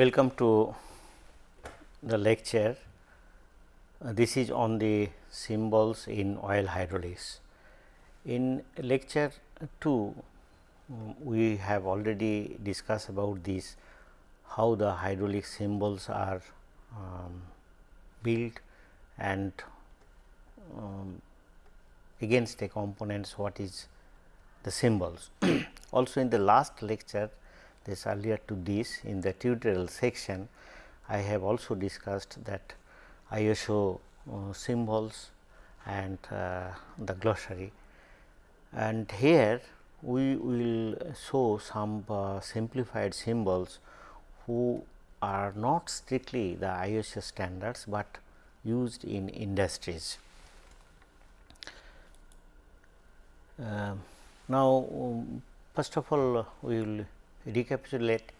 welcome to the lecture. Uh, this is on the symbols in oil hydraulics. In lecture 2, um, we have already discussed about this how the hydraulic symbols are um, built and um, against the components what is the symbols. also in the last lecture this earlier to this in the tutorial section I have also discussed that ISO uh, symbols and uh, the glossary and here we will show some uh, simplified symbols who are not strictly the ISO standards, but used in industries. Uh, now, um, first of all we will recapitulate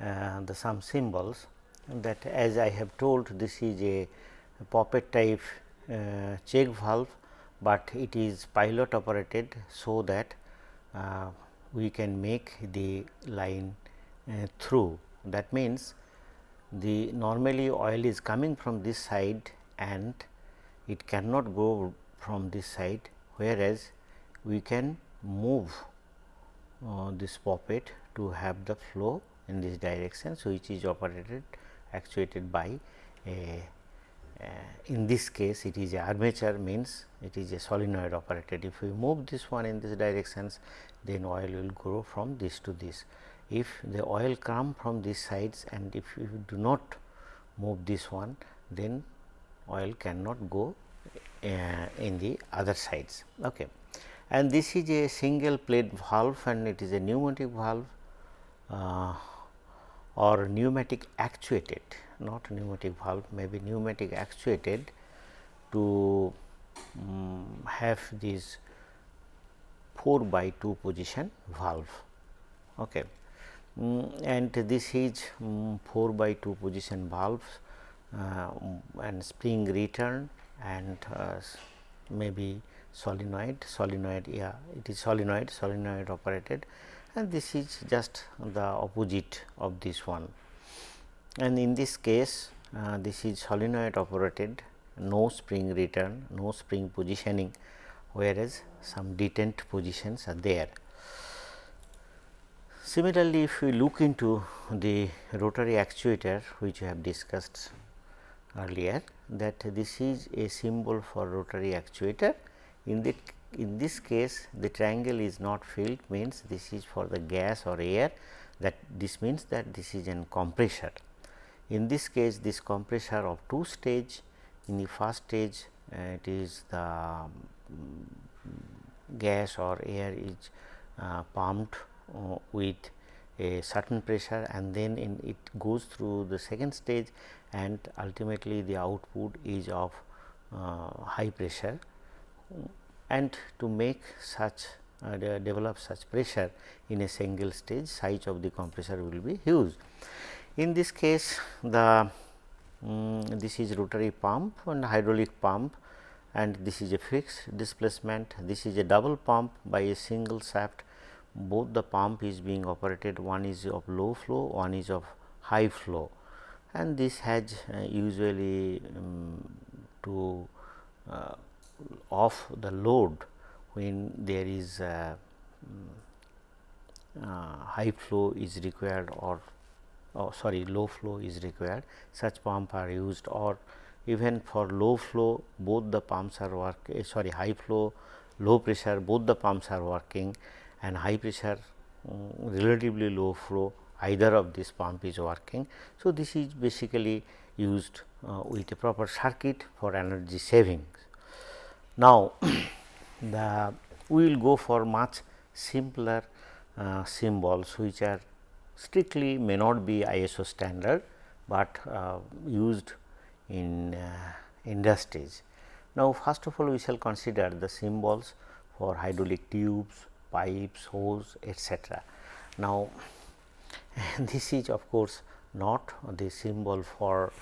uh, the some symbols that as I have told this is a poppet type uh, check valve, but it is pilot operated. So, that uh, we can make the line through that means the normally oil is coming from this side and it cannot go from this side whereas we can move uh, this poppet to have the flow in this direction. Which is operated actuated by a uh, in this case it is a armature means it is a solenoid operated. If we move this one in this directions then oil will go from this to this. If the oil come from these sides and if you do not move this one then oil cannot go uh, in the other sides. Okay. And this is a single plate valve and it is a pneumatic valve uh, or pneumatic actuated not pneumatic valve may be pneumatic actuated to um, have this 4 by 2 position valve. Okay. Um, and this is um, 4 by 2 position valves uh, and spring return and uh, maybe solenoid solenoid yeah it is solenoid solenoid operated and this is just the opposite of this one and in this case uh, this is solenoid operated no spring return no spring positioning whereas some detent positions are there. Similarly, if we look into the rotary actuator which we have discussed earlier that this is a symbol for rotary actuator. In the in this case the triangle is not filled means this is for the gas or air that this means that this is an compressor. In this case this compressor of two stage in the first stage uh, it is the um, gas or air is uh, pumped uh, with a certain pressure and then it goes through the second stage and ultimately the output is of uh, high pressure and to make such uh, develop such pressure in a single stage size of the compressor will be huge. In this case the um, this is rotary pump and hydraulic pump and this is a fixed displacement. This is a double pump by a single shaft both the pump is being operated one is of low flow one is of high flow and this has uh, usually um, to uh, off the load when there is uh, uh high flow is required or oh, sorry low flow is required such pump are used or even for low flow both the pumps are work eh, sorry high flow low pressure both the pumps are working and high pressure um, relatively low flow either of this pump is working. So, this is basically used uh, with a proper circuit for energy savings. Now, the we will go for much simpler uh, symbols which are strictly may not be ISO standard, but uh, used in uh, industries. Now, first of all we shall consider the symbols for hydraulic tubes, pipes, hose etc. Now, this is of course not the symbol for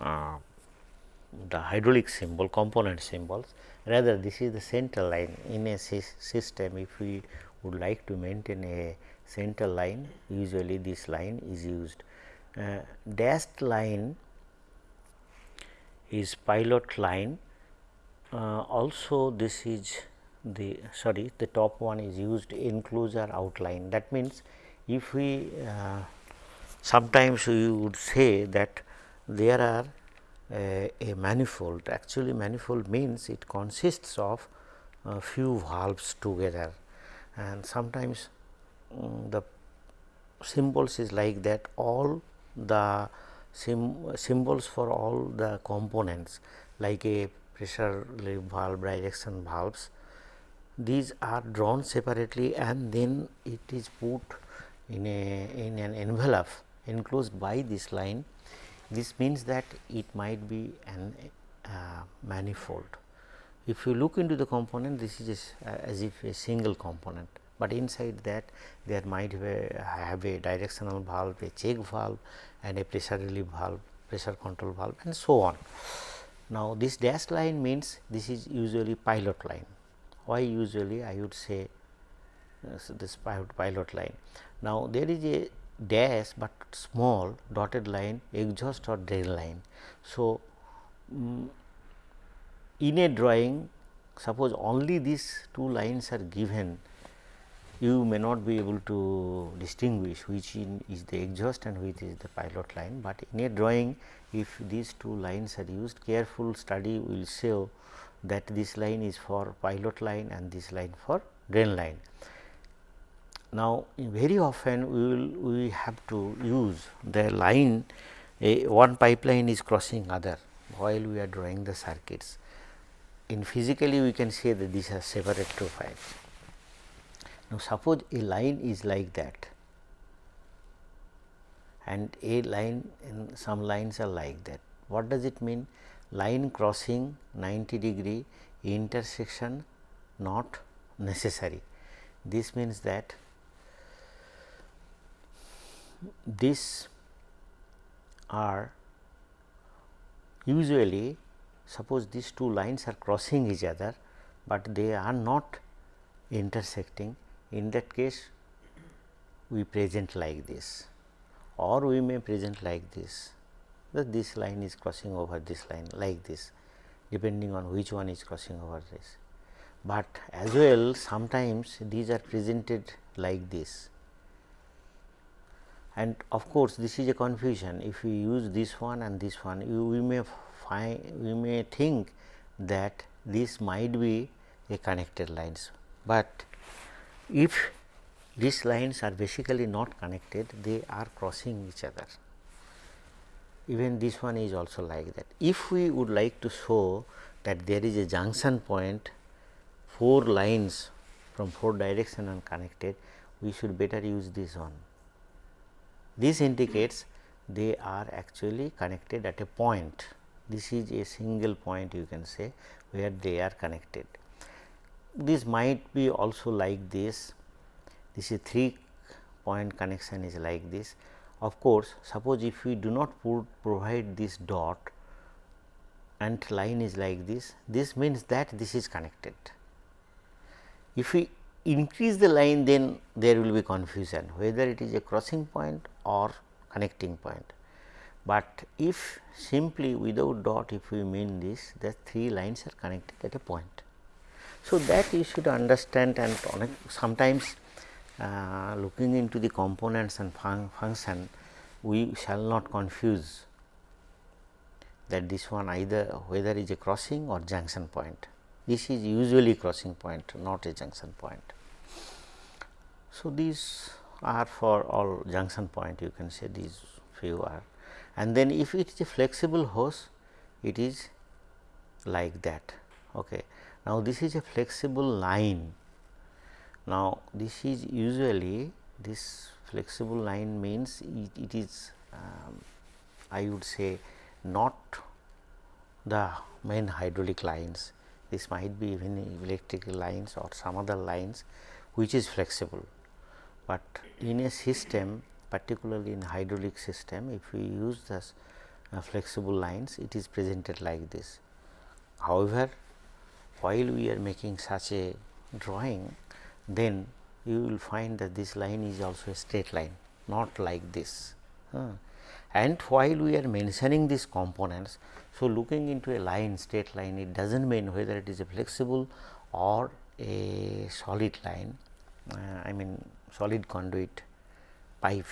uh, the hydraulic symbol component symbols rather this is the central line in a system. If we would like to maintain a center line usually this line is used. Uh, dashed line is pilot line. Uh, also this is the sorry the top one is used enclosure outline. That means if we uh, sometimes we would say that there are a, a manifold actually manifold means it consists of a few valves together. And sometimes um, the symbols is like that all the symbols for all the components like a pressure relief valve direction valves these are drawn separately and then it is put in a in an envelope enclosed by this line this means that it might be an uh, manifold. If you look into the component this is uh, as if a single component, but inside that there might have a, have a directional valve, a check valve and a pressure relief valve, pressure control valve and so on. Now, this dashed line means this is usually pilot line. Why usually I would say uh, so this pilot line. Now, there is a dash, but small dotted line exhaust or drain line. So, um, in a drawing suppose only these two lines are given you may not be able to distinguish which is the exhaust and which is the pilot line, but in a drawing if these two lines are used careful study will show that this line is for pilot line and this line for drain line. Now, very often we will we have to use the line a one pipeline is crossing other while we are drawing the circuits. In physically we can say that these are separate two profiles. Now, suppose a line is like that and a line and some lines are like that. What does it mean? Line crossing 90 degree intersection not necessary. This means that this are usually suppose these two lines are crossing each other, but they are not intersecting in that case we present like this or we may present like this that this line is crossing over this line like this depending on which one is crossing over this. But as well sometimes these are presented like this and of course, this is a confusion. If we use this one and this one you, we may find we may think that this might be a connected lines, but if these lines are basically not connected they are crossing each other. Even this one is also like that. If we would like to show that there is a junction point four lines from four direction and connected we should better use this one this indicates they are actually connected at a point. This is a single point you can say where they are connected. This might be also like this, this is 3 point connection is like this. Of course, suppose if we do not put, provide this dot and line is like this, this means that this is connected. If we increase the line then there will be confusion whether it is a crossing point or connecting point. But if simply without dot if we mean this the three lines are connected at a point. So, that you should understand and sometimes uh, looking into the components and fun function we shall not confuse that this one either whether is a crossing or junction point. This is usually crossing point not a junction point. So, these are for all junction point you can say these few are and then if it is a flexible hose it is like that. Okay. Now, this is a flexible line. Now, this is usually this flexible line means it, it is um, I would say not the main hydraulic lines. This might be even electrical lines or some other lines which is flexible but in a system particularly in hydraulic system if we use this uh, flexible lines it is presented like this. However, while we are making such a drawing then you will find that this line is also a straight line not like this. And while we are mentioning these components. So, looking into a line straight line it does not mean whether it is a flexible or a solid line uh, I mean solid conduit pipe.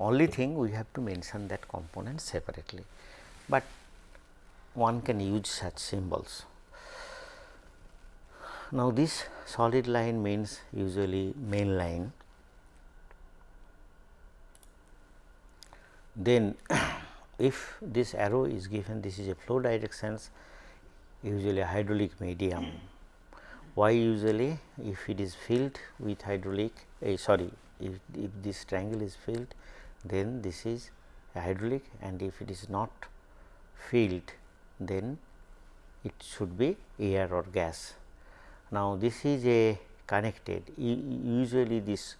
Only thing we have to mention that component separately, but one can use such symbols. Now, this solid line means usually main line. Then if this arrow is given this is a flow directions usually a hydraulic medium. Why usually if it is filled with hydraulic uh, sorry if, if this triangle is filled then this is hydraulic and if it is not filled then it should be air or gas. Now, this is a connected usually this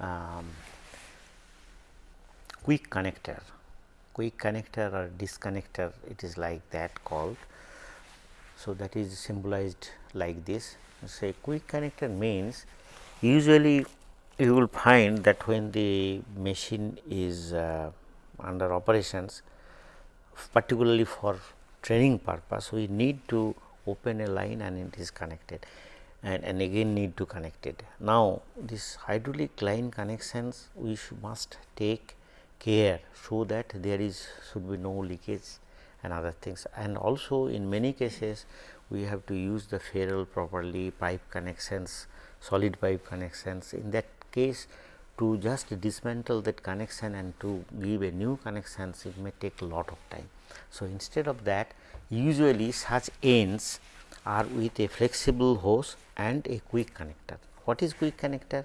um, quick connector, quick connector or disconnector it is like that called. So, that is symbolized like this say quick connector means usually you will find that when the machine is uh, under operations particularly for training purpose we need to open a line and it is connected and, and again need to connect it. Now, this hydraulic line connections we must take care so that there is should be no leakage and other things and also in many cases we have to use the ferrule properly pipe connections solid pipe connections in that case to just dismantle that connection and to give a new connections it may take a lot of time. So, instead of that usually such ends are with a flexible hose and a quick connector. What is quick connector?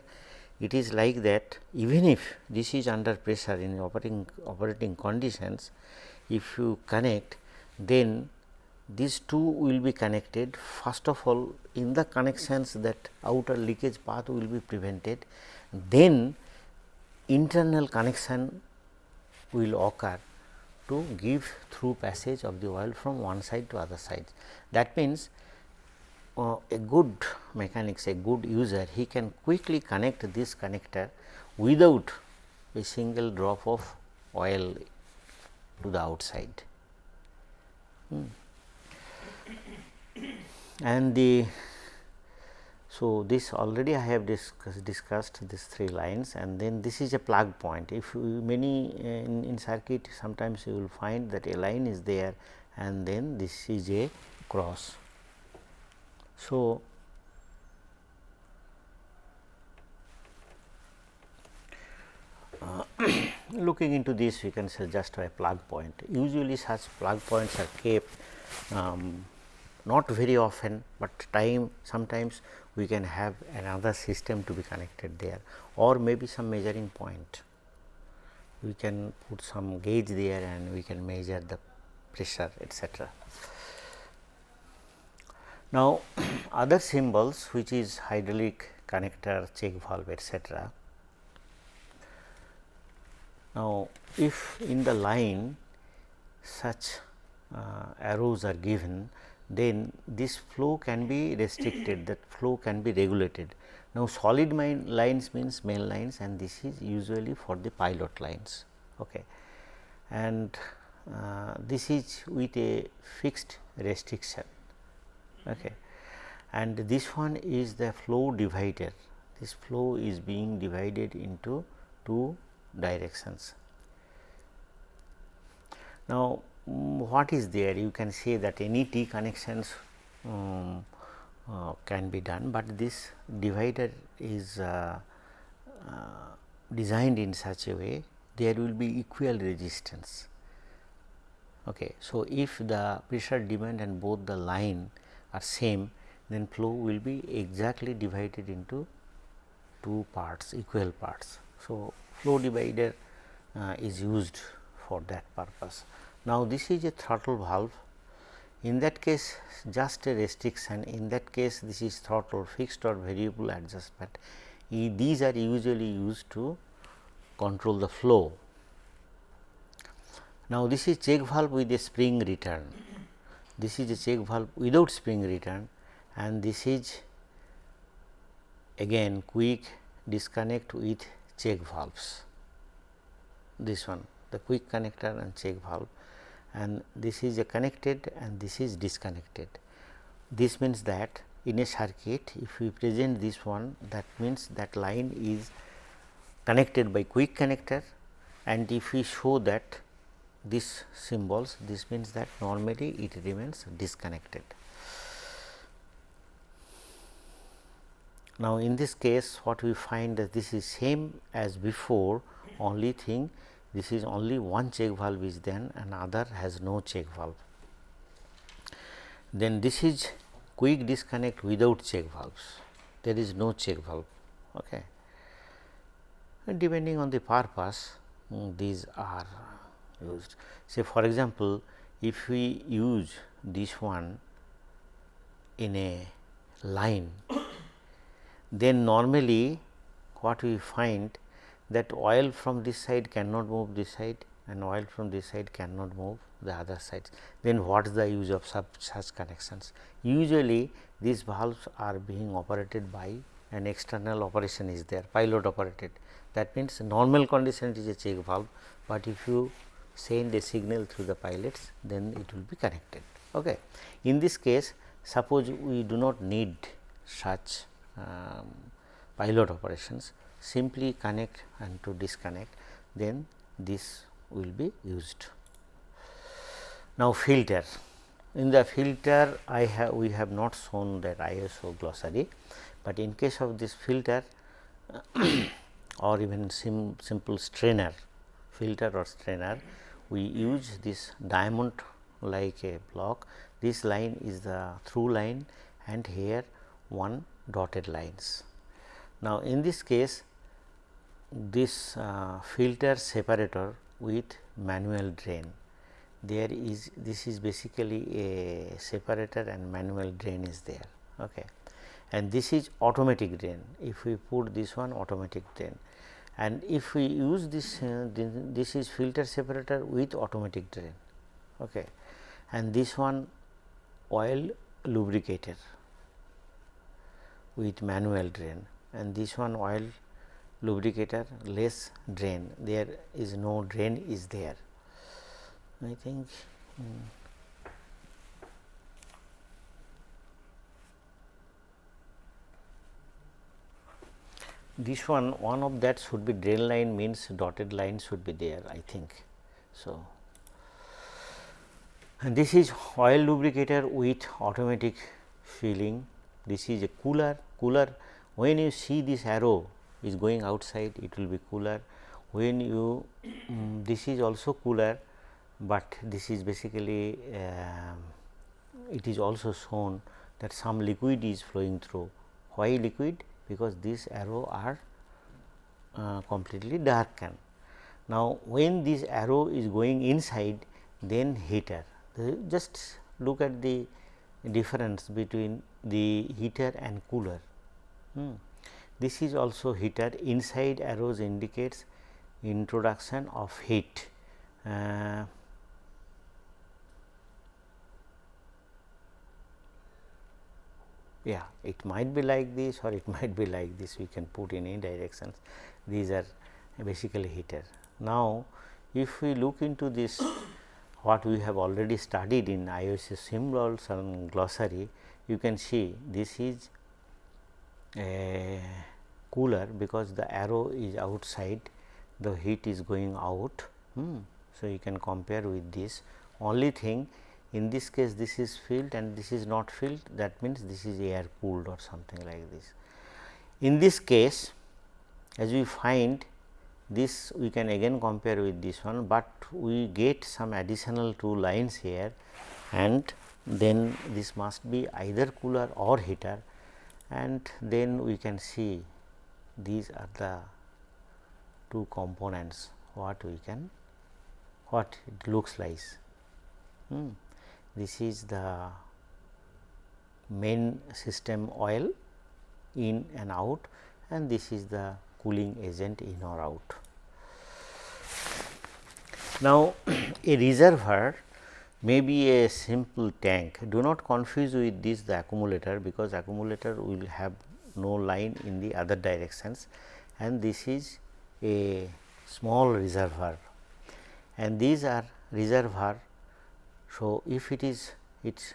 It is like that even if this is under pressure in operating operating conditions, if you connect then these two will be connected first of all in the connections that outer leakage path will be prevented then internal connection will occur to give through passage of the oil from one side to other side. That means, uh, a good mechanics a good user he can quickly connect this connector without a single drop of oil to the outside. Hmm. And the so this already I have discuss, discussed these three lines and then this is a plug point. If many uh, in, in circuit sometimes you will find that a line is there and then this is a cross. So, uh, looking into this we can suggest a plug point. Usually such plug points are kept um, not very often, but time sometimes we can have another system to be connected there or maybe some measuring point. We can put some gauge there and we can measure the pressure etc. Now, other symbols which is hydraulic connector, check valve etc. Now, if in the line such uh, arrows are given then this flow can be restricted that flow can be regulated. Now, solid lines means main lines and this is usually for the pilot lines okay. and uh, this is with a fixed restriction okay. and this one is the flow divider this flow is being divided into two directions. Now, Mm, what is there you can say that any T connections um, uh, can be done, but this divider is uh, uh, designed in such a way there will be equal resistance. Okay. So, if the pressure demand and both the line are same then flow will be exactly divided into two parts equal parts. So, flow divider uh, is used for that purpose. Now, this is a throttle valve in that case just a restriction in that case this is throttle fixed or variable adjustment. These are usually used to control the flow. Now, this is check valve with a spring return. This is a check valve without spring return and this is again quick disconnect with check valves. this one the quick connector and check valve and this is a connected and this is disconnected. This means that in a circuit if we present this one that means that line is connected by quick connector and if we show that this symbols this means that normally it remains disconnected. Now, in this case what we find that this is same as before only thing this is only one check valve is then and other has no check valve. Then this is quick disconnect without check valves there is no check valve. Okay. And depending on the purpose um, these are used. Say for example, if we use this one in a line then normally what we find that oil from this side cannot move this side and oil from this side cannot move the other sides. Then what is the use of such, connections? Usually these valves are being operated by an external operation is there pilot operated that means normal condition it is a check valve, but if you send a signal through the pilots then it will be connected. Okay. In this case suppose we do not need such um, pilot operations simply connect and to disconnect then this will be used. Now, filter in the filter I have we have not shown that ISO glossary, but in case of this filter or even sim, simple strainer filter or strainer we use this diamond like a block. This line is the through line and here one dotted lines. Now, in this case this uh, filter separator with manual drain. There is this is basically a separator and manual drain is there okay. And this is automatic drain. If we put this one automatic drain and if we use this uh, this is filter separator with automatic drain okay. And this one oil lubricator with manual drain and this one oil lubricator less drain. There is no drain is there. I think hmm. This one one of that should be drain line means dotted line should be there I think. So, and this is oil lubricator with automatic filling this is a cooler cooler. When you see this arrow is going outside it will be cooler. When you um, this is also cooler but this is basically uh, it is also shown that some liquid is flowing through. Why liquid because these arrow are uh, completely darkened. Now, when this arrow is going inside then heater just look at the difference between the heater and cooler. Hmm. This is also heater inside arrows indicates introduction of heat. Uh, yeah it might be like this or it might be like this we can put in any directions these are basically heater. Now, if we look into this what we have already studied in IOC symbols and glossary you can see this is a cooler because the arrow is outside the heat is going out. Hmm. So, you can compare with this only thing in this case this is filled and this is not filled that means this is air cooled or something like this. In this case as we find this we can again compare with this one, but we get some additional two lines here and then this must be either cooler or heater and then we can see these are the two components what we can what it looks like. Hmm. This is the main system oil in and out and this is the cooling agent in or out. Now, a reservoir may be a simple tank. Do not confuse with this the accumulator because accumulator will have no line in the other directions and this is a small reservoir and these are reservoir. So, if it is it's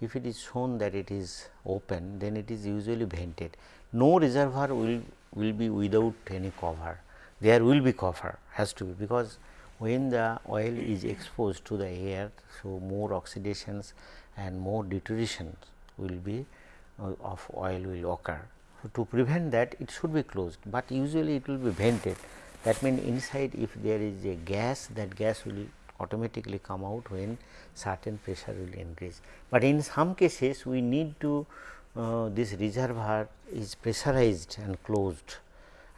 if it is shown that it is open then it is usually vented. No reservoir will will be without any cover there will be cover has to be because when the oil is exposed to the air. So, more oxidations and more deterioration will be uh, of oil will occur. So, to prevent that it should be closed, but usually it will be vented that means inside if there is a gas that gas will automatically come out when certain pressure will increase. But in some cases we need to uh, this reservoir is pressurized and closed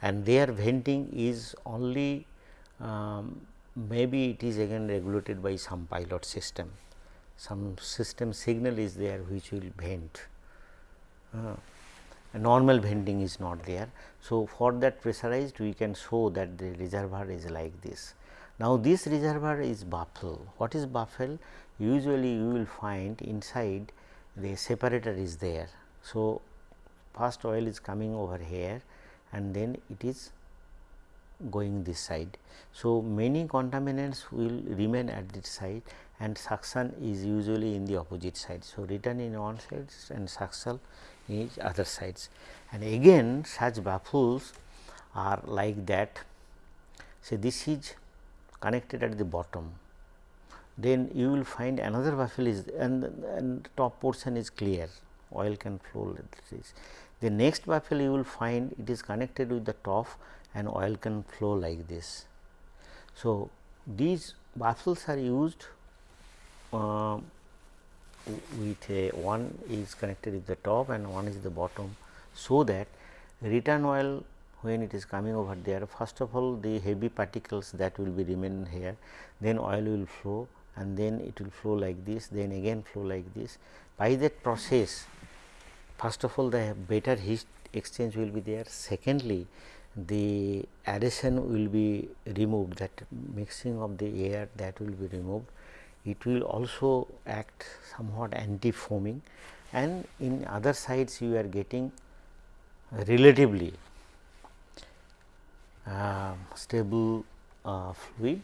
and their venting is only um, maybe it is again regulated by some pilot system, some system signal is there which will vent. Uh, normal venting is not there. So, for that pressurized we can show that the reservoir is like this. Now, this reservoir is baffle. What is baffle? Usually you will find inside the separator is there. So, first oil is coming over here and then it is going this side. So, many contaminants will remain at this side and suction is usually in the opposite side. So, return in one side and suction in other sides and again such baffles are like that. So, this is connected at the bottom then you will find another baffle is and, and top portion is clear oil can flow like this. The next baffle you will find it is connected with the top and oil can flow like this. So, these baffles are used uh, with a one is connected with the top and one is the bottom. So, that return oil when it is coming over there first of all the heavy particles that will be remain here then oil will flow and then it will flow like this then again flow like this. By that process first of all the better heat exchange will be there secondly the adhesion will be removed that mixing of the air that will be removed. It will also act somewhat anti foaming and in other sides you are getting relatively stable uh, fluid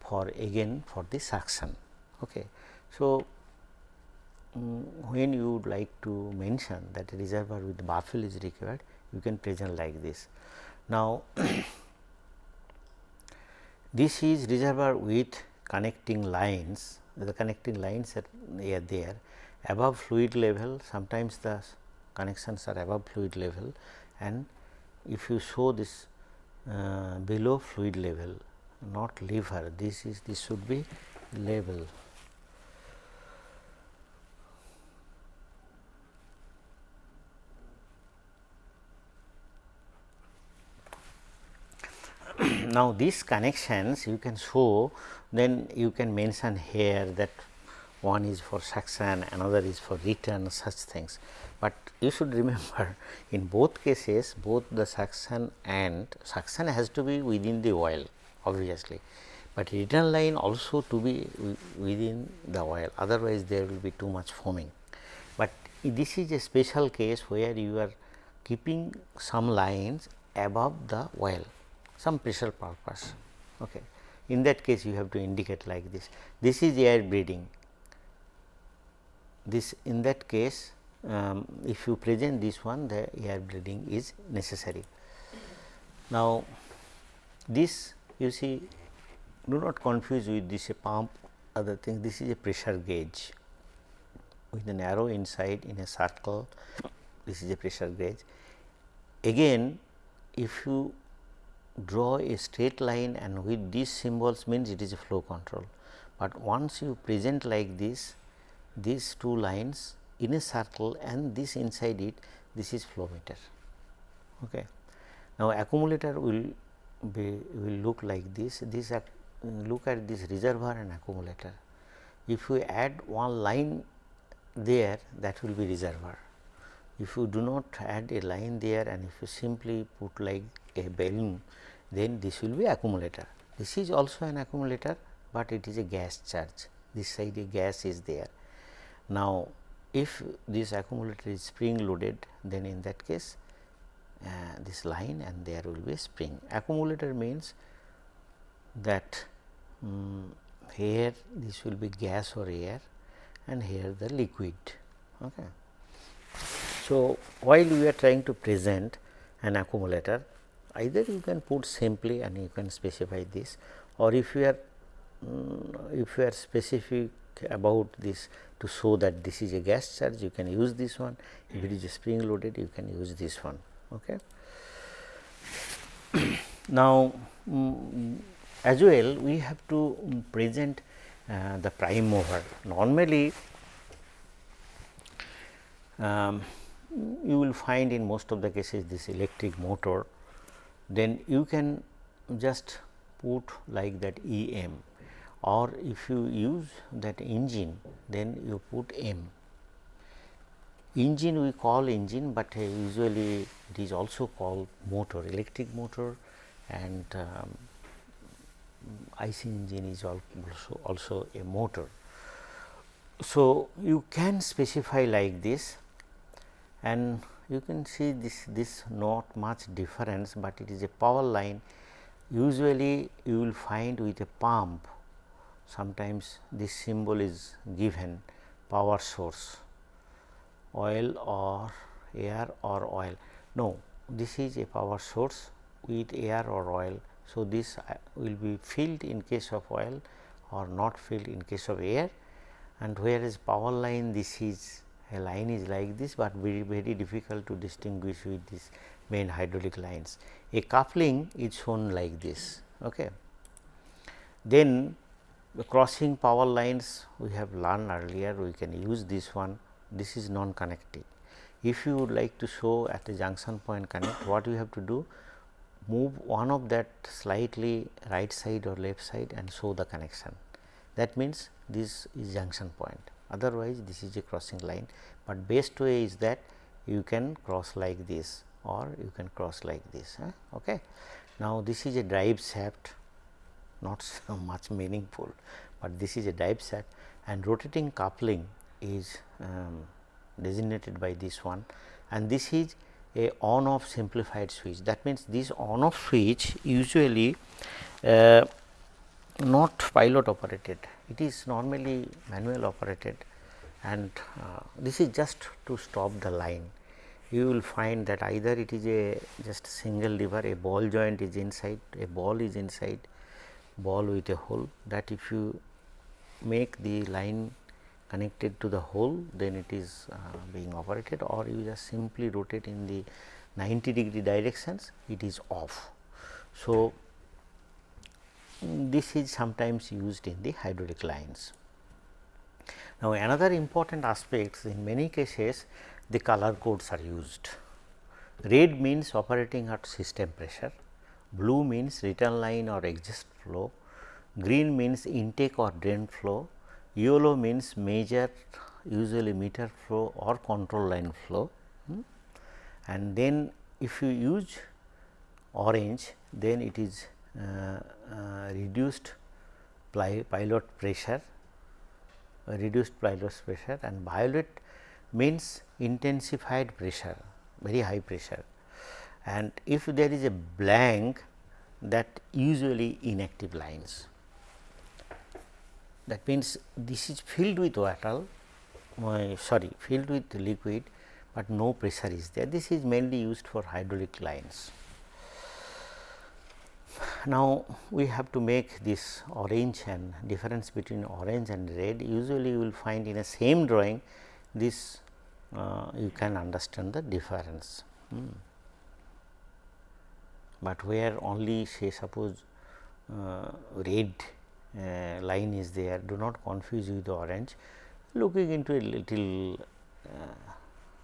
for again for the suction. Okay. So, um, when you would like to mention that a reservoir with baffle is required, you can present like this. Now, this is reservoir with connecting lines, the connecting lines are there above fluid level sometimes the connections are above fluid level and if you show this uh, below fluid level not lever this is this should be level now, these connections you can show then you can mention here that one is for suction another is for return such things. But you should remember in both cases both the suction and suction has to be within the oil obviously, but return line also to be within the oil otherwise there will be too much foaming. But this is a special case where you are keeping some lines above the oil some pressure purpose. Okay. In that case you have to indicate like this. This is air bleeding. This in that case um, if you present this one the air bleeding is necessary. Now, this you see do not confuse with this a pump other thing this is a pressure gauge with an arrow inside in a circle this is a pressure gauge. Again if you draw a straight line and with these symbols means it is a flow control, but once you present like this these two lines in a circle and this inside it this is flow meter. Okay. Now, accumulator will be will look like this this look at this reservoir and accumulator. If you add one line there that will be reservoir. If you do not add a line there and if you simply put like a balloon then this will be accumulator. This is also an accumulator, but it is a gas charge this side a gas is there. Now, if this accumulator is spring loaded then in that case uh, this line and there will be a spring. Accumulator means that um, here this will be gas or air and here the liquid. Okay. So, while we are trying to present an accumulator either you can put simply and you can specify this or if you are um, if you are specific about this to show that this is a gas charge you can use this one if it is a spring loaded you can use this one. Okay. now, um, as well we have to present uh, the prime mover normally um, you will find in most of the cases this electric motor then you can just put like that E m or if you use that engine then you put M. Engine we call engine, but uh, usually it is also called motor electric motor and um, IC engine is also, also a motor. So, you can specify like this and you can see this this not much difference, but it is a power line usually you will find with a pump sometimes this symbol is given power source oil or air or oil. No, this is a power source with air or oil. So, this uh, will be filled in case of oil or not filled in case of air and whereas power line this is a line is like this, but very very difficult to distinguish with these main hydraulic lines. A coupling is shown like this. Okay. Then the crossing power lines we have learned earlier we can use this one this is non connecting. If you would like to show at the junction point connect what you have to do move one of that slightly right side or left side and show the connection that means this is junction point otherwise this is a crossing line, but best way is that you can cross like this or you can cross like this. Huh? Okay. Now, this is a drive shaft not so much meaningful, but this is a drive set and rotating coupling is um, designated by this one and this is a on off simplified switch. That means, this on off switch usually uh, not pilot operated it is normally manual operated and uh, this is just to stop the line. You will find that either it is a just single lever, a ball joint is inside, a ball is inside, ball with a hole that if you make the line connected to the hole then it is uh, being operated or you just simply rotate in the 90 degree directions it is off. So, this is sometimes used in the hydraulic lines. Now, another important aspect in many cases the color codes are used. Red means operating at system pressure, blue means return line or exit flow, green means intake or drain flow, yellow means measure usually meter flow or control line flow hmm. and then if you use orange then it is uh, uh, reduced pilot pressure reduced pilot pressure and violet means intensified pressure very high pressure and if there is a blank that usually inactive lines that means this is filled with water uh, sorry filled with liquid, but no pressure is there this is mainly used for hydraulic lines. Now, we have to make this orange and difference between orange and red usually you will find in a same drawing this uh, you can understand the difference. Hmm. But where only say suppose uh, red uh, line is there do not confuse with the orange looking into a little uh,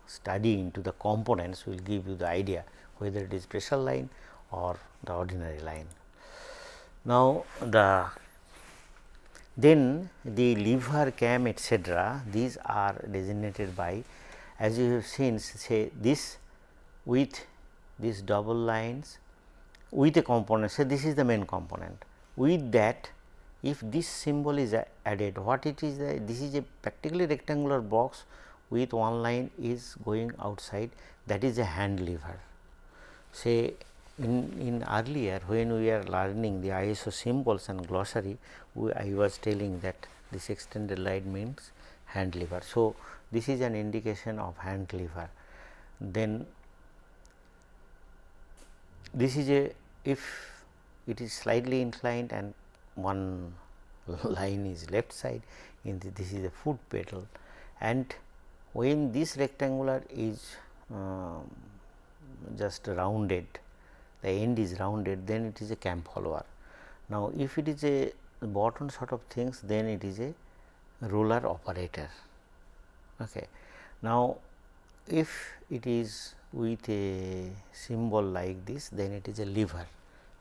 study into the components will give you the idea whether it is pressure line or the ordinary line. Now, the then the lever cam etcetera these are designated by as you have seen say this with these double lines with a component say this is the main component with that if this symbol is added what it is uh, this is a practically rectangular box with one line is going outside that is a hand lever say in, in earlier when we are learning the ISO symbols and glossary, we, I was telling that this extended line means hand lever. So, this is an indication of hand lever. Then this is a if it is slightly inclined and one line is left side in the, this is a foot pedal and when this rectangular is um, just rounded the end is rounded then it is a cam follower. Now, if it is a bottom sort of things then it is a roller operator. Okay. Now, if it is with a symbol like this then it is a lever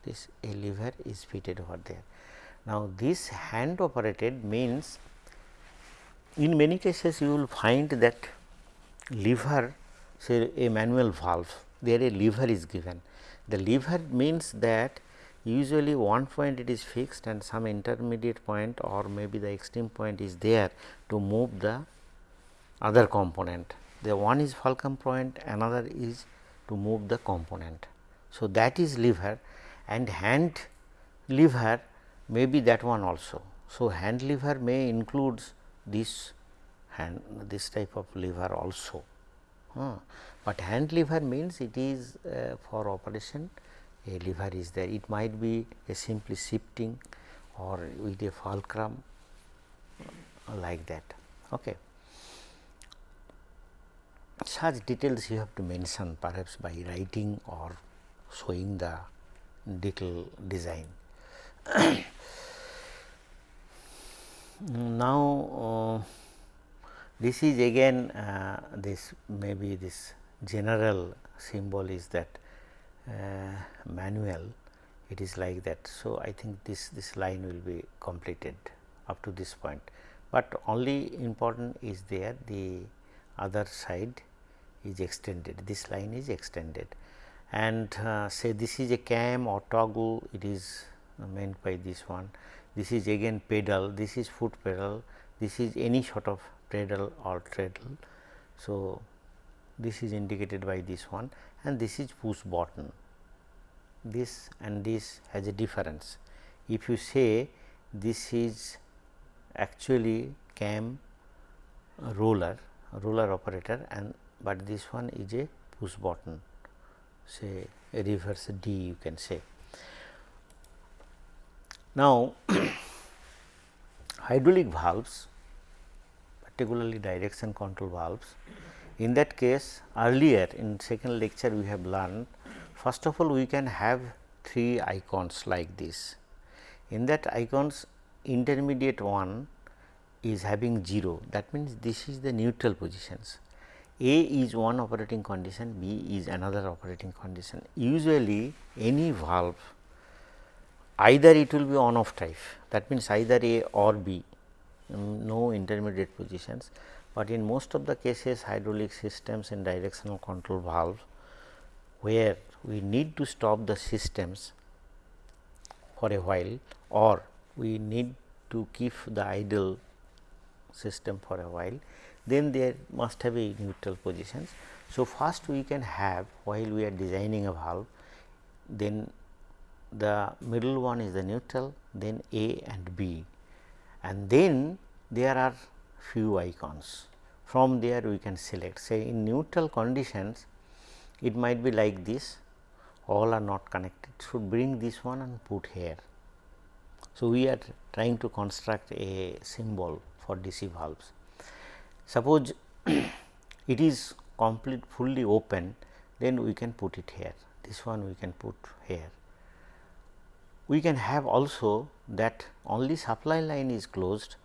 this a lever is fitted over there. Now, this hand operated means in many cases you will find that lever say a manual valve there a lever is given. The lever means that usually one point it is fixed and some intermediate point or maybe the extreme point is there to move the other component. The one is fulcrum point another is to move the component. So, that is lever and hand lever may be that one also. So, hand lever may includes this hand this type of lever also. But hand lever means it is uh, for operation a lever is there. It might be a simply shifting or with a fulcrum uh, like that. Okay. Such details you have to mention perhaps by writing or showing the detail design. now, uh, this is again uh, this maybe this general symbol is that uh, manual it is like that. So, I think this this line will be completed up to this point, but only important is there the other side is extended this line is extended and uh, say this is a cam or toggle it is meant by this one this is again pedal this is foot pedal this is any sort of pedal or treadle. So, this is indicated by this one and this is push button this and this has a difference. If you say this is actually cam roller roller operator and but this one is a push button say a reverse D you can say. Now, hydraulic valves particularly direction control valves in that case earlier in second lecture we have learned first of all we can have three icons like this. In that icons intermediate one is having 0 that means this is the neutral positions. A is one operating condition, B is another operating condition. Usually any valve either it will be on off type that means either A or B um, no intermediate positions, but in most of the cases hydraulic systems and directional control valve where we need to stop the systems for a while or we need to keep the idle system for a while then there must have a neutral positions. So, first we can have while we are designing a valve then the middle one is the neutral then A and B and then there are few icons from there we can select say in neutral conditions it might be like this all are not connected should bring this one and put here. So, we are trying to construct a symbol for DC valves. Suppose it is complete fully open then we can put it here this one we can put here. We can have also that only supply line is closed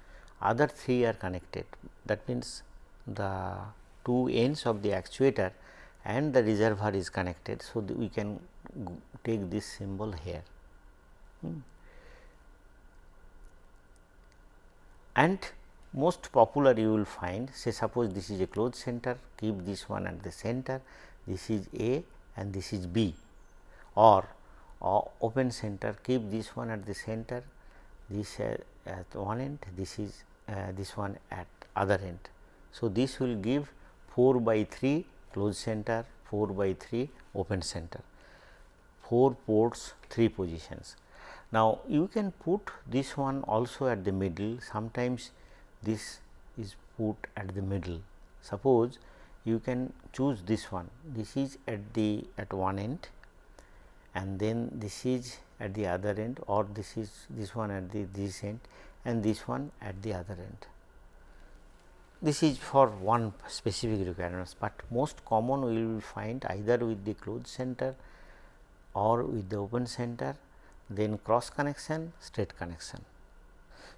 other three are connected that means the two ends of the actuator and the reservoir is connected. So, we can take this symbol here. Hmm. And most popular you will find say suppose this is a closed center keep this one at the center this is A and this is B or, or open center keep this one at the center this uh, at one end this is uh, this one at other end. So, this will give 4 by 3 closed center 4 by 3 open center 4 ports 3 positions. Now, you can put this one also at the middle sometimes this is put at the middle. Suppose you can choose this one this is at the at one end and then this is at the other end or this is this one at the this end and this one at the other end. This is for one specific requirements, but most common we will find either with the closed center or with the open center then cross connection straight connection.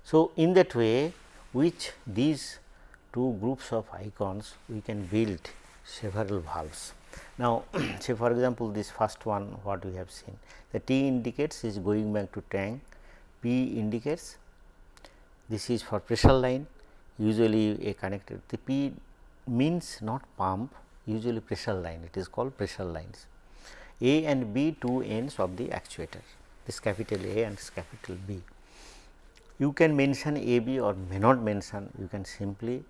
So, in that way which these two groups of icons we can build several valves. Now, say for example, this first one what we have seen the T indicates is going back to tank, P indicates this is for pressure line usually a connected the P means not pump usually pressure line it is called pressure lines. A and B two ends of the actuator this capital A and this capital B. You can mention A B or may not mention you can simply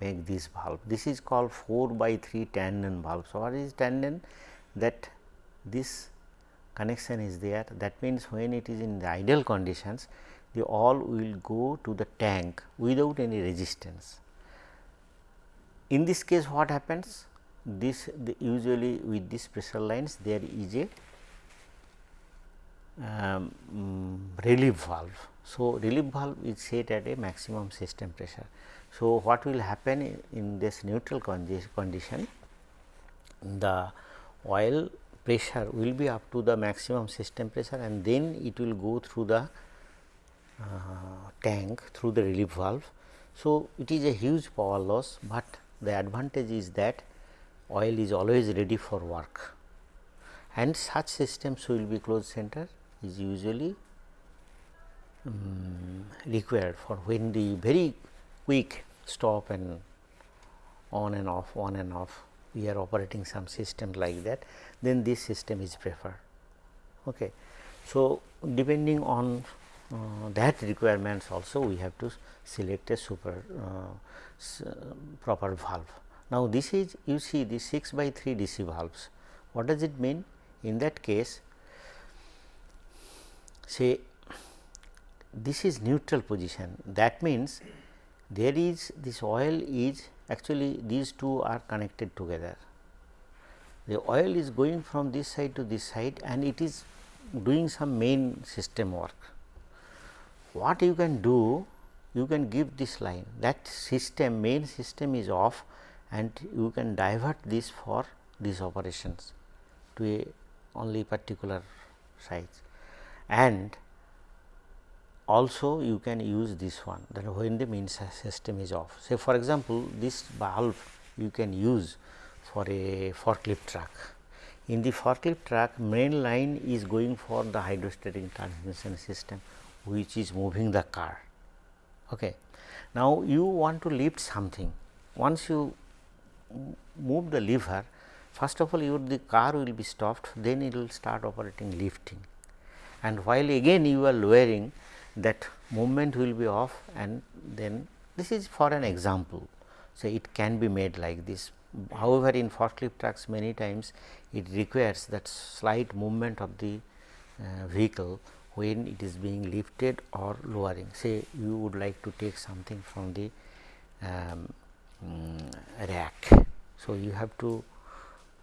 make this valve. This is called 4 by 3 tandem valve. So, what is tandem? That this connection is there that means, when it is in the ideal conditions the all will go to the tank without any resistance. In this case what happens? This usually with these pressure lines there is a um, relief valve. So, relief valve is set at a maximum system pressure. So, what will happen in this neutral condition the oil pressure will be up to the maximum system pressure and then it will go through the uh, tank through the relief valve. So, it is a huge power loss, but the advantage is that oil is always ready for work and such systems will be closed center is usually um, required for when the very quick stop and on and off on and off we are operating some system like that then this system is preferred. Okay. So, depending on uh, that requirements also we have to select a super uh, proper valve. Now, this is you see the 6 by 3 DC valves. What does it mean? In that case say this is neutral position that means there is this oil is actually these two are connected together. The oil is going from this side to this side and it is doing some main system work. What you can do you can give this line that system main system is off and you can divert this for these operations to a only particular size and also you can use this one then when the main system is off. Say for example, this valve you can use for a forklift truck. In the forklift truck main line is going for the hydrostatic transmission system which is moving the car. Okay. Now, you want to lift something once you move the lever first of all your the car will be stopped then it will start operating lifting and while again you are lowering that movement will be off and then this is for an example. So, it can be made like this. However, in forklift trucks many times it requires that slight movement of the uh, vehicle when it is being lifted or lowering. Say you would like to take something from the um, um, rack. So, you have to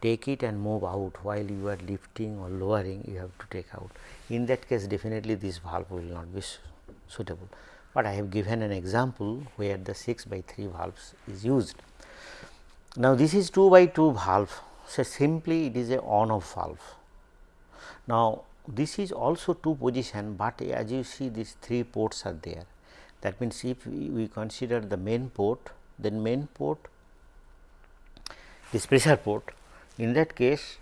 take it and move out while you are lifting or lowering you have to take out. In that case definitely this valve will not be suitable, but I have given an example where the 6 by 3 valves is used. Now, this is 2 by 2 valve so simply it is a on off valve. Now, this is also 2 position, but as you see these 3 ports are there that means, if we, consider the main port then main port this pressure port in that case,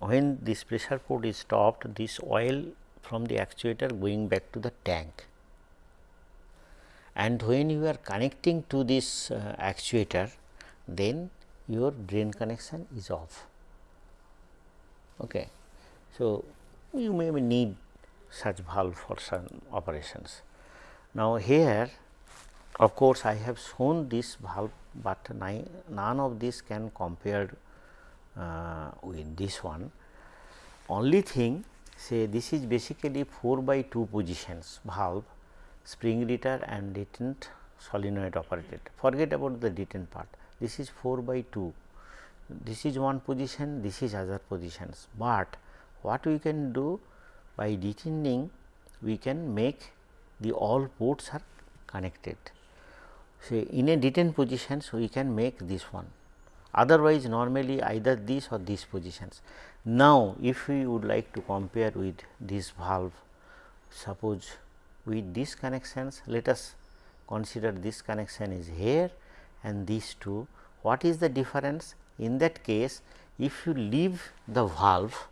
when this pressure port is stopped, this oil from the actuator going back to the tank and when you are connecting to this uh, actuator, then your drain connection is off. Okay. So, you may need such valve for some operations. Now, here of course, I have shown this valve, but none of this can compare uh, with this one. only thing say this is basically 4 by 2 positions valve spring return and detent solenoid operated. Forget about the detent part. This is 4 by 2. This is one position, this is other positions, but what we can do by detening we can make the all ports are connected. Say in a detent positions we can make this one otherwise normally either this or these positions. Now, if we would like to compare with this valve suppose with these connections let us consider this connection is here and these two. What is the difference? In that case if you leave the valve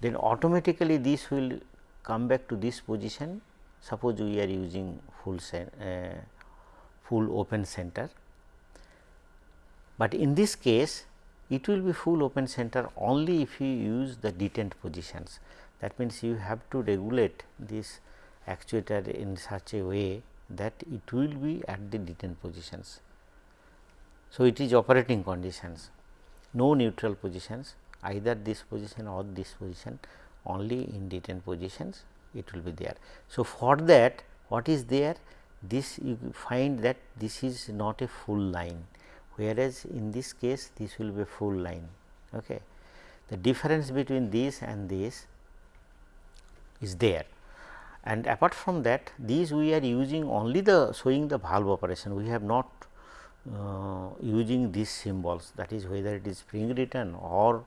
then automatically this will come back to this position. Suppose we are using full uh, full open center but in this case it will be full open center only if you use the detent positions. That means, you have to regulate this actuator in such a way that it will be at the detent positions. So, it is operating conditions no neutral positions either this position or this position only in detent positions it will be there. So, for that what is there this you find that this is not a full line whereas in this case this will be full line. Okay. The difference between this and this is there and apart from that these we are using only the showing the valve operation we have not uh, using these symbols that is whether it is spring return or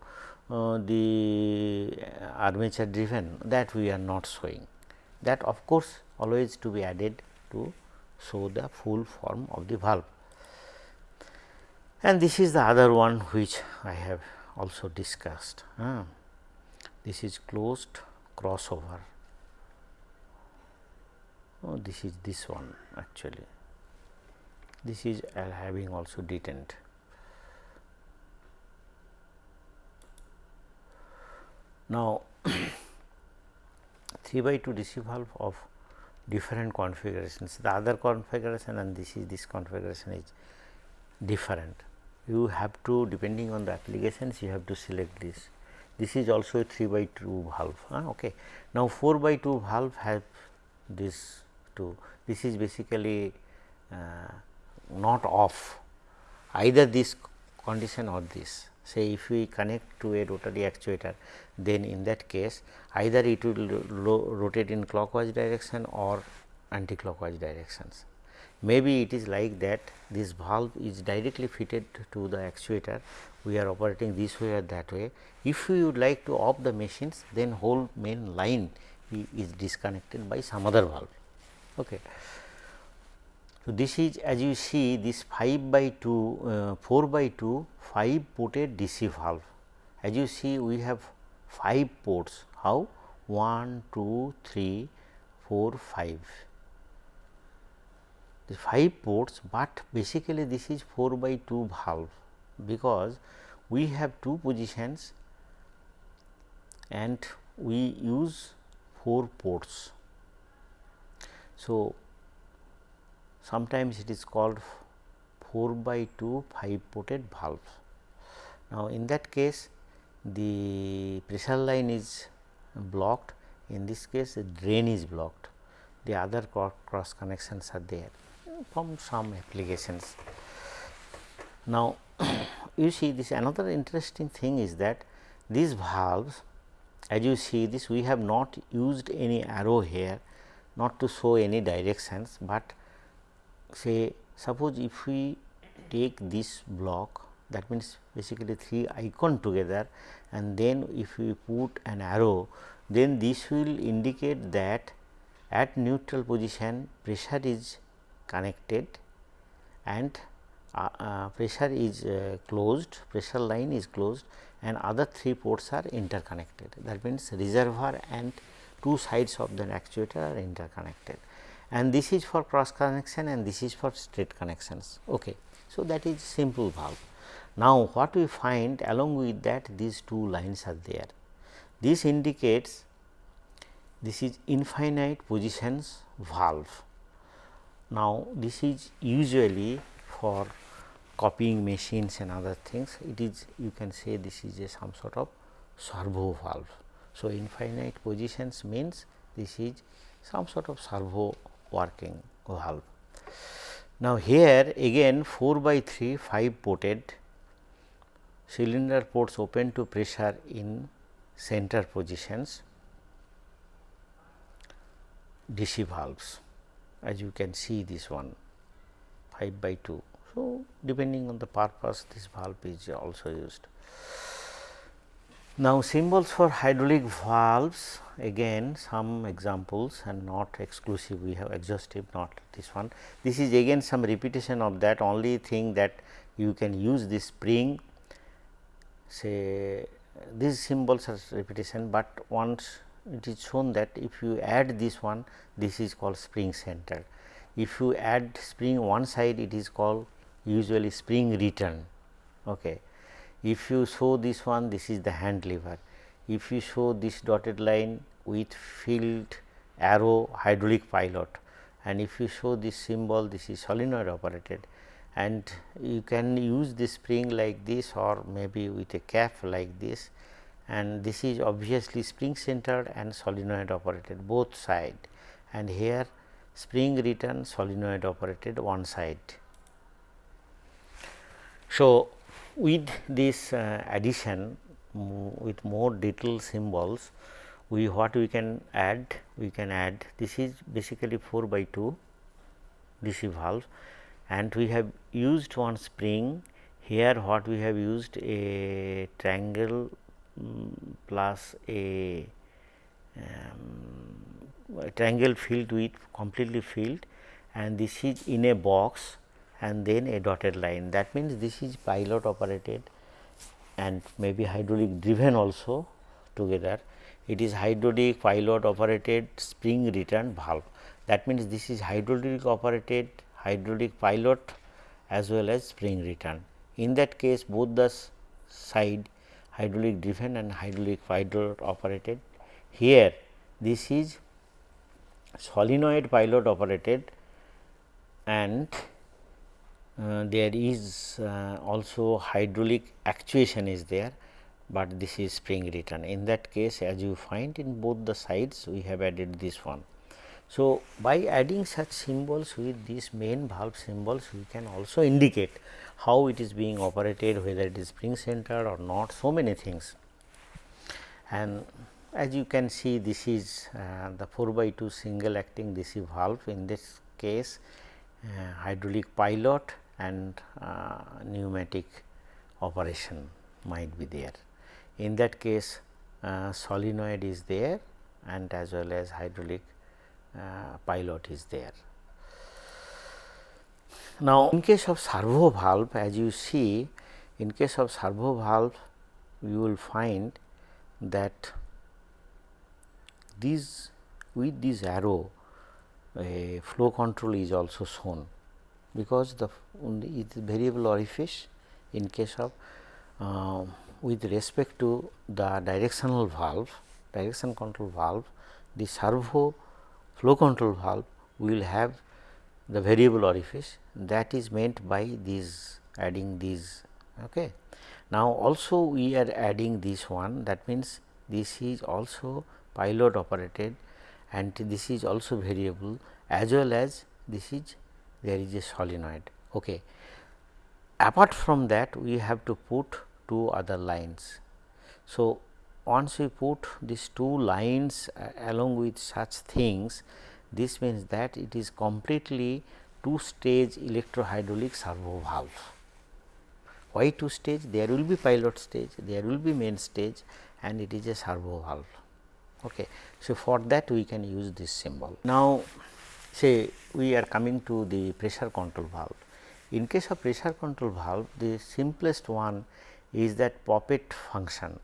uh, the armature driven that we are not showing that of course always to be added to show the full form of the valve and this is the other one which I have also discussed. Uh, this is closed crossover. Oh, this is this one actually. This is having also detent. Now, 3 by 2 DC valve of different configurations. The other configuration and this is this configuration is different you have to depending on the applications you have to select this. This is also a 3 by 2 valve. Huh? Okay. Now, 4 by 2 valve have this two. This is basically uh, not off either this condition or this. Say if we connect to a rotary actuator, then in that case either it will rotate in clockwise direction or anti-clockwise directions maybe it is like that this valve is directly fitted to the actuator we are operating this way or that way. If we would like to off the machines then whole main line is disconnected by some other valve. Okay. So, this is as you see this 5 by 2 uh, 4 by 2 5 ported DC valve. As you see we have 5 ports how 1 2 3 4 5 5 ports, but basically this is 4 by 2 valve because we have two positions and we use 4 ports. So, sometimes it is called 4 by 2 5 ported valve. Now, in that case the pressure line is blocked in this case the drain is blocked the other cross connections are there from some applications. Now, you see this another interesting thing is that these valves as you see this we have not used any arrow here not to show any directions, but say suppose if we take this block that means basically three icon together and then if we put an arrow then this will indicate that at neutral position pressure is connected and uh, uh, pressure is uh, closed, pressure line is closed and other three ports are interconnected. That means, reservoir and two sides of the actuator are interconnected and this is for cross connection and this is for straight connections. Okay. So, that is simple valve. Now, what we find along with that these two lines are there. This indicates this is infinite positions valve now, this is usually for copying machines and other things it is you can say this is a some sort of servo valve. So, infinite positions means this is some sort of servo working valve. Now, here again 4 by 3 5 ported cylinder ports open to pressure in center positions DC valves as you can see this one 5 by 2. So, depending on the purpose this valve is also used. Now, symbols for hydraulic valves again some examples and not exclusive we have exhaustive not this one. This is again some repetition of that only thing that you can use this spring say these symbols are repetition, but once it is shown that if you add this one this is called spring center. If you add spring one side it is called usually spring return. Okay. If you show this one this is the hand lever. If you show this dotted line with filled arrow hydraulic pilot and if you show this symbol this is solenoid operated and you can use this spring like this or maybe with a cap like this and this is obviously spring centered and solenoid operated both side. And here spring return solenoid operated one side. So, with this uh, addition with more detailed symbols we what we can add we can add this is basically 4 by 2 DC valve and we have used one spring. Here what we have used a triangle plus a, um, a triangle filled with completely filled and this is in a box and then a dotted line. That means this is pilot operated and maybe hydraulic driven also together. It is hydraulic pilot operated spring return valve. That means this is hydraulic operated hydraulic pilot as well as spring return. In that case both the side hydraulic driven and hydraulic pilot operated here this is solenoid pilot operated and uh, there is uh, also hydraulic actuation is there, but this is spring return. In that case as you find in both the sides we have added this one. So, by adding such symbols with these main valve symbols we can also indicate how it is being operated whether it is spring centered or not so many things. And as you can see this is uh, the 4 by 2 single acting DC valve in this case uh, hydraulic pilot and uh, pneumatic operation might be there. In that case uh, solenoid is there and as well as hydraulic uh, pilot is there. Now, in case of servo valve as you see in case of servo valve you will find that these with this arrow a flow control is also shown. Because the it is variable orifice in case of uh, with respect to the directional valve direction control valve the servo flow control valve will have the variable orifice that is meant by these adding these. Okay. Now, also we are adding this one that means this is also pilot operated and this is also variable as well as this is there is a solenoid. Okay. Apart from that we have to put two other lines. So, once we put these two lines uh, along with such things this means that it is completely two stage electrohydraulic servo valve. Why two stage? There will be pilot stage, there will be main stage and it is a servo valve. Okay. So, for that we can use this symbol. Now, say we are coming to the pressure control valve. In case of pressure control valve, the simplest one is that poppet function.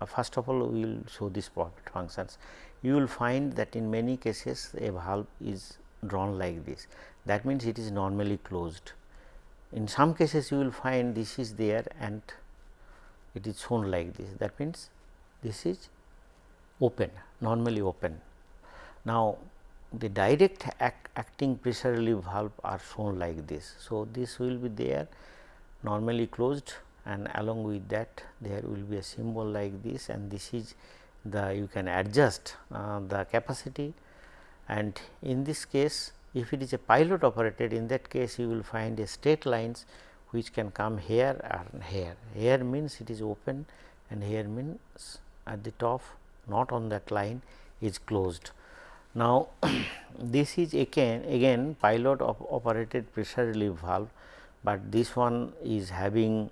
Uh, first of all, we will show these poppet functions. You will find that in many cases a valve is drawn like this. That means, it is normally closed. In some cases, you will find this is there and it is shown like this. That means, this is open, normally open. Now, the direct act acting pressure relief valve are shown like this. So, this will be there normally closed and along with that there will be a symbol like this and this is the you can adjust uh, the capacity and in this case if it is a pilot operated in that case you will find a straight lines which can come here and here. Here means it is open and here means at the top not on that line is closed. Now, this is again again pilot op operated pressure relief valve, but this one is having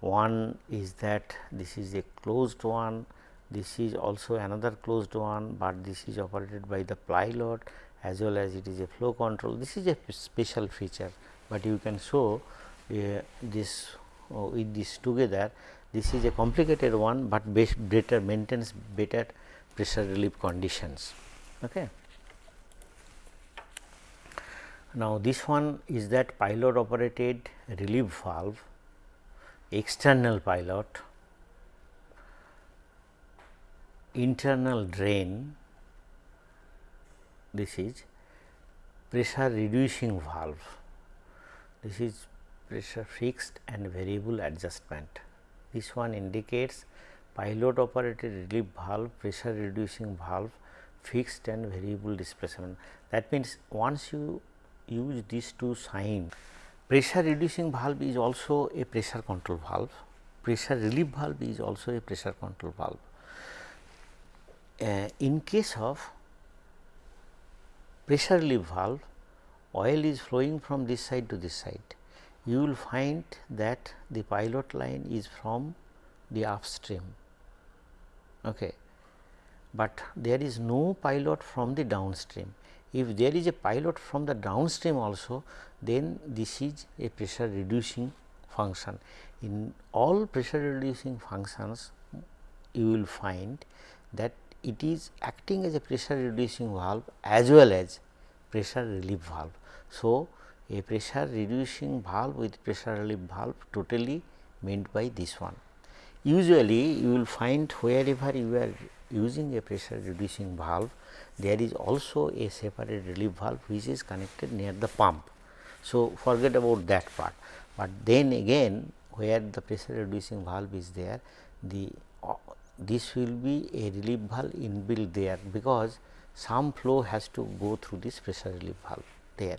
one is that this is a closed one, this is also another closed one, but this is operated by the pilot as well as it is a flow control. This is a special feature, but you can show uh, this uh, with this together. This is a complicated one, but better maintains better pressure relief conditions. Okay. Now, this one is that pilot operated relief valve, external pilot, internal drain, this is pressure reducing valve, this is pressure fixed and variable adjustment. This one indicates pilot operated relief valve, pressure reducing valve, fixed and variable displacement. That means, once you use these two signs, pressure reducing valve is also a pressure control valve, pressure relief valve is also a pressure control valve. Uh, in case of pressure relief valve, oil is flowing from this side to this side. You will find that the pilot line is from the upstream okay. but there is no pilot from the downstream. If there is a pilot from the downstream also, then this is a pressure reducing function. In all pressure reducing functions, you will find that it is acting as a pressure reducing valve as well as pressure relief valve. So, a pressure reducing valve with pressure relief valve totally meant by this one. Usually, you will find wherever you are using a pressure reducing valve, there is also a separate relief valve which is connected near the pump. So, forget about that part, but then again where the pressure reducing valve is there, the this will be a relief valve inbuilt there because some flow has to go through this pressure relief valve there.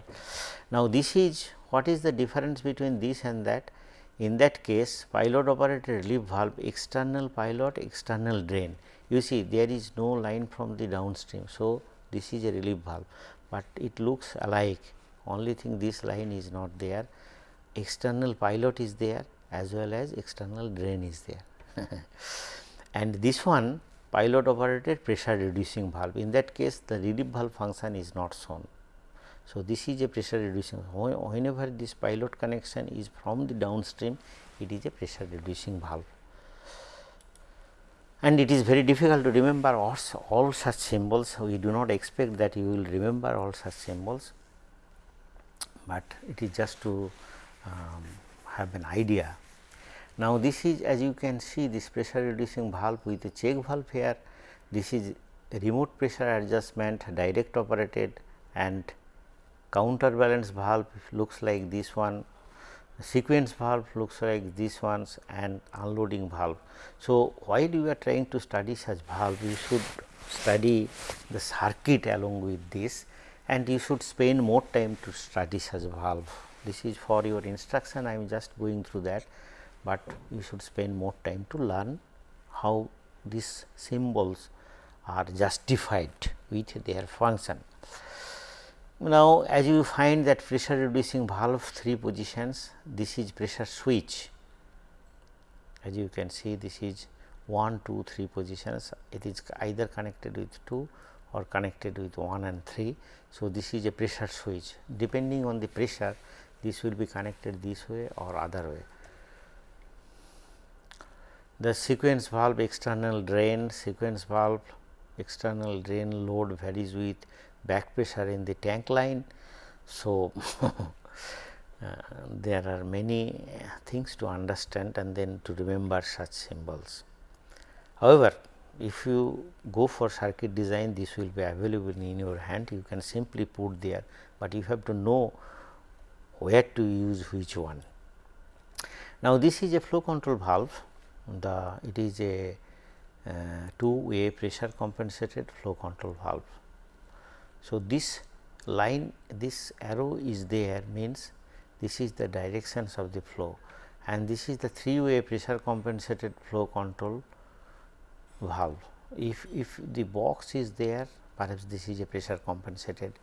Now, this is what is the difference between this and that in that case pilot operated relief valve external pilot external drain you see there is no line from the downstream. So, this is a relief valve, but it looks alike only thing this line is not there external pilot is there as well as external drain is there. and this one pilot operated pressure reducing valve in that case the relief valve function is not shown. So, this is a pressure reducing whenever this pilot connection is from the downstream it is a pressure reducing valve and it is very difficult to remember all, all such symbols we do not expect that you will remember all such symbols, but it is just to um, have an idea. Now, this is as you can see this pressure reducing valve with a check valve here this is remote pressure adjustment direct operated and counterbalance valve looks like this one, sequence valve looks like this ones and unloading valve. So, while you are trying to study such valve, you should study the circuit along with this and you should spend more time to study such valve. This is for your instruction, I am just going through that, but you should spend more time to learn how these symbols are justified with their function. Now, as you find that pressure reducing valve three positions, this is pressure switch. As you can see, this is 1, 2, 3 positions. It is either connected with 2 or connected with 1 and 3. So, this is a pressure switch. Depending on the pressure, this will be connected this way or other way. The sequence valve external drain, sequence valve external drain load varies with back pressure in the tank line. So, uh, there are many things to understand and then to remember such symbols. However, if you go for circuit design this will be available in your hand you can simply put there, but you have to know where to use which one. Now, this is a flow control valve the it is a uh, two way pressure compensated flow control valve. So, this line this arrow is there means this is the directions of the flow and this is the three way pressure compensated flow control valve. If, if the box is there perhaps this is a pressure compensated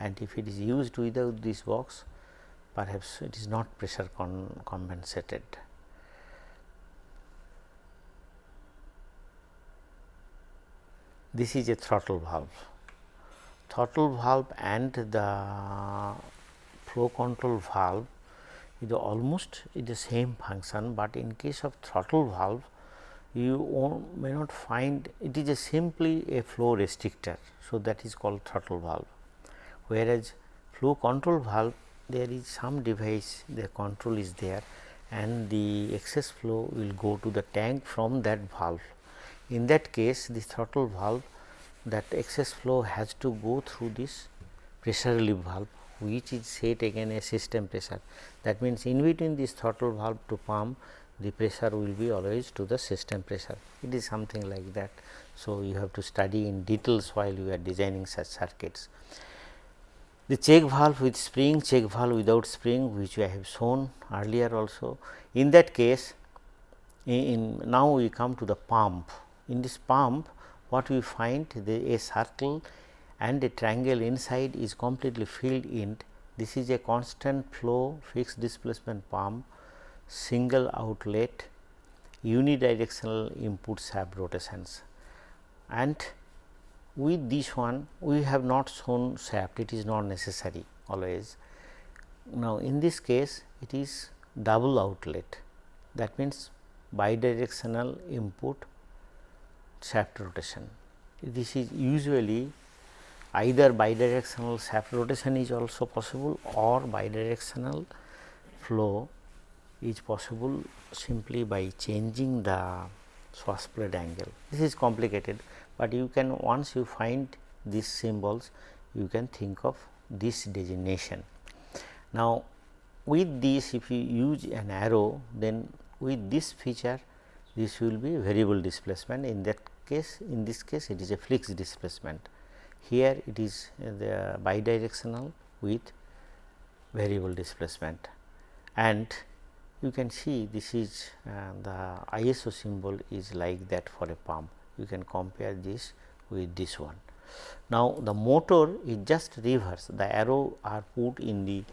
and if it is used without this box perhaps it is not pressure compensated. This is a throttle valve. Throttle valve and the flow control valve is almost the same function, but in case of throttle valve you may not find it is a simply a flow restrictor. So, that is called throttle valve, whereas flow control valve there is some device the control is there and the excess flow will go to the tank from that valve. In that case the throttle valve that excess flow has to go through this pressure relief valve which is set again a system pressure. That means, in between this throttle valve to pump the pressure will be always to the system pressure. It is something like that. So, you have to study in details while you are designing such circuits. The check valve with spring, check valve without spring which I have shown earlier also. In that case, in now we come to the pump. In this pump, what we find the a circle and a triangle inside is completely filled in. This is a constant flow fixed displacement pump, single outlet, unidirectional input shaft rotations and with this one we have not shown shaft it is not necessary always. Now, in this case it is double outlet that means bidirectional input shaft rotation. This is usually either bidirectional shaft rotation is also possible or bidirectional flow is possible simply by changing the swash plate angle. This is complicated, but you can once you find these symbols you can think of this designation. Now, with this if you use an arrow then with this feature this will be variable displacement in that case in this case it is a fixed displacement. Here it is the bidirectional with variable displacement and you can see this is uh, the ISO symbol is like that for a pump you can compare this with this one. Now, the motor is just reverse the arrow are put in the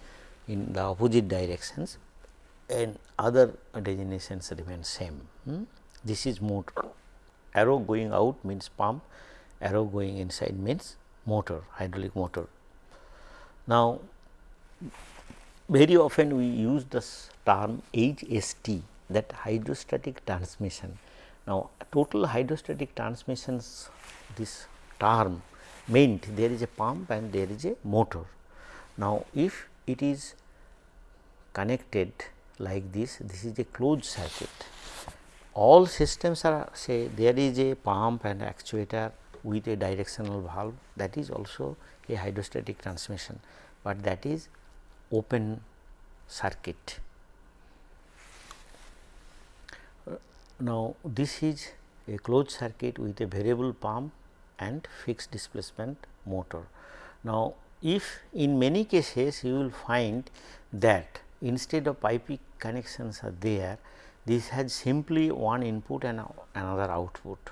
in the opposite directions and other designations remain same. Hmm? This is motor arrow going out means pump arrow going inside means motor hydraulic motor. Now, very often we use this term HST that hydrostatic transmission now, total hydrostatic transmissions this term meant there is a pump and there is a motor. Now, if it is connected like this, this is a closed circuit. All systems are say there is a pump and actuator with a directional valve that is also a hydrostatic transmission, but that is open circuit. Uh, now, this is a closed circuit with a variable pump and fixed displacement motor. Now, if in many cases you will find that instead of piping connections are there, this has simply one input and another output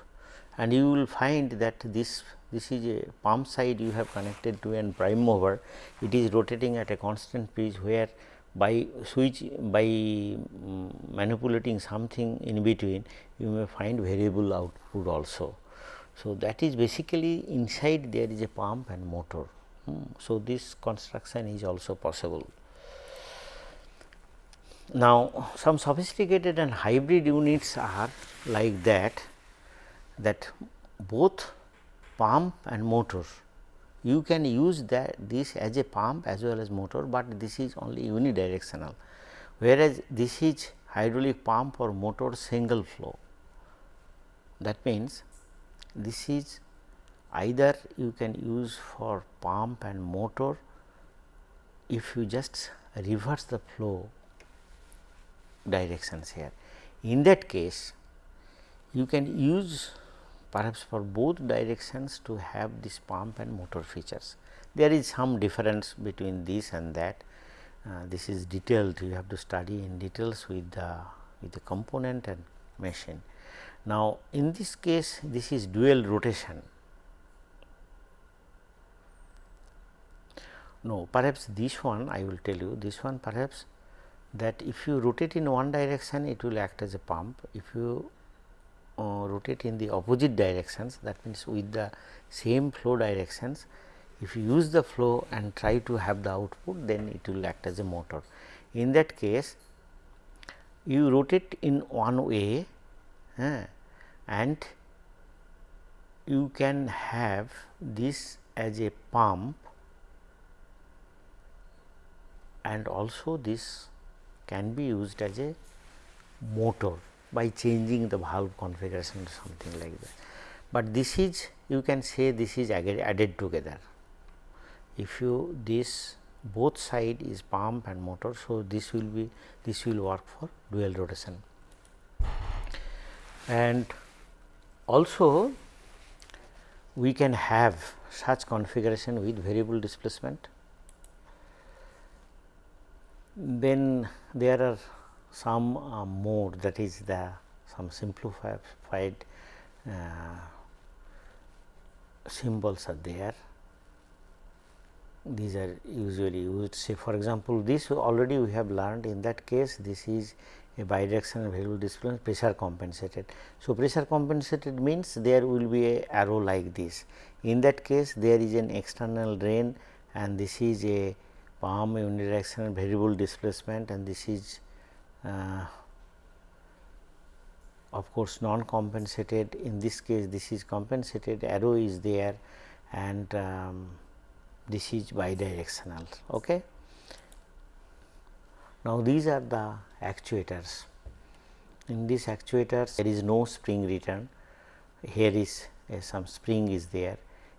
and you will find that this this is a pump side you have connected to an prime mover it is rotating at a constant speed where by switch by um, manipulating something in between you may find variable output also. So, that is basically inside there is a pump and motor. Hmm. So, this construction is also possible. Now, some sophisticated and hybrid units are like that that both pump and motor. You can use that this as a pump as well as motor, but this is only unidirectional. Whereas, this is hydraulic pump or motor single flow. That means, this is either you can use for pump and motor. If you just reverse the flow directions here. In that case, you can use perhaps for both directions to have this pump and motor features. There is some difference between this and that. Uh, this is detailed you have to study in details with the with the component and machine. Now, in this case this is dual rotation. No perhaps this one I will tell you this one perhaps that if you rotate in one direction it will act as a pump. If you uh, rotate in the opposite directions that means with the same flow directions if you use the flow and try to have the output then it will act as a motor. In that case you rotate in one way uh, and you can have this as a pump and also this can be used as a motor by changing the valve configuration or something like that. But this is you can say this is added together. If you this both side is pump and motor. So, this will be this will work for dual rotation and also we can have such configuration with variable displacement. Then there are some uh, mode that is the some simplified uh, symbols are there. These are usually used. Say for example, this already we have learned in that case this is a bidirectional variable displacement pressure compensated. So, pressure compensated means there will be a arrow like this. In that case there is an external drain and this is a pump unidirectional variable displacement and this is uh, of course, non compensated in this case this is compensated arrow is there and um, this is bidirectional. Okay. Now, these are the actuators. In these actuators there is no spring return, here is uh, some spring is there.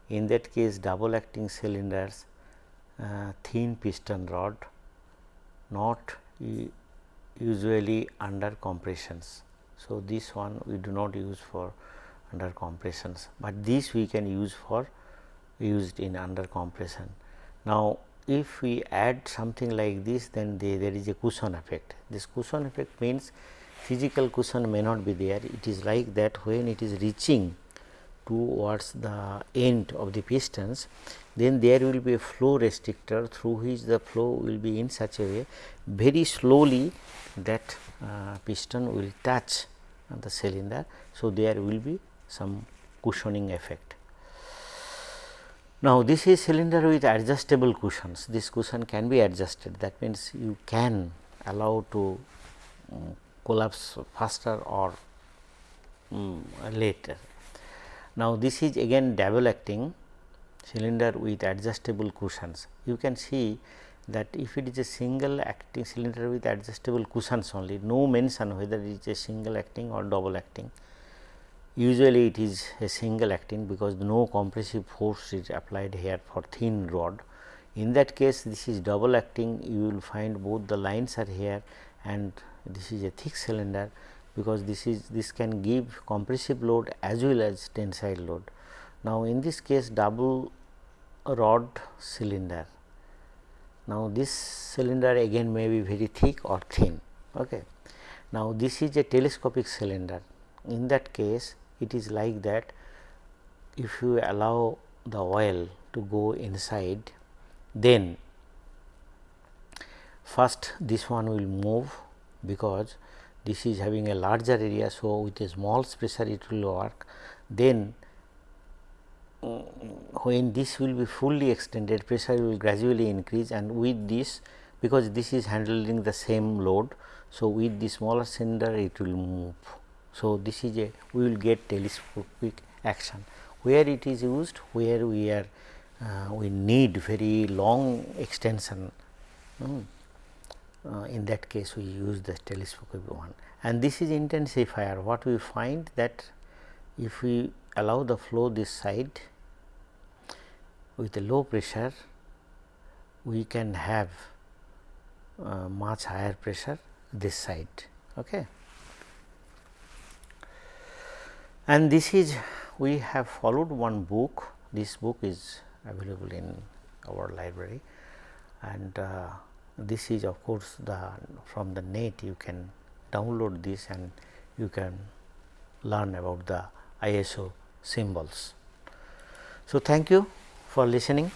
In that case double acting cylinders, Uh, thin piston rod, not usually under compressions. So, this one we do not use for under compressions, but this we can use for used in under compression. Now, if we add something like this then they, there is a cushion effect. This cushion effect means physical cushion may not be there, it is like that when it is reaching towards the end of the pistons, then there will be a flow restrictor through which the flow will be in such a way very slowly that uh, piston will touch the cylinder. So, there will be some cushioning effect. Now, this is cylinder with adjustable cushions. This cushion can be adjusted that means, you can allow to um, collapse faster or um, later. Now, this is again double acting cylinder with adjustable cushions. You can see that if it is a single acting cylinder with adjustable cushions only, no mention whether it is a single acting or double acting Usually it is a single acting because no compressive force is applied here for thin rod. In that case this is double acting you will find both the lines are here and this is a thick cylinder because this is this can give compressive load as well as tensile load. Now, in this case double rod cylinder. Now, this cylinder again may be very thick or thin. Okay. Now, this is a telescopic cylinder. In that case, it is like that if you allow the oil to go inside then first this one will move because this is having a larger area. So, with a small pressure it will work then when this will be fully extended pressure will gradually increase and with this because this is handling the same load. So, with the smaller cylinder it will move. So, this is a we will get telescopic action where it is used where we are uh, we need very long extension um, uh, in that case we use the telescopic one and this is intensifier what we find that if we allow the flow this side with a low pressure we can have uh, much higher pressure this side. Okay. and this is we have followed one book, this book is available in our library and uh, this is of course, the from the net you can download this and you can learn about the ISO symbols. So, thank you for listening.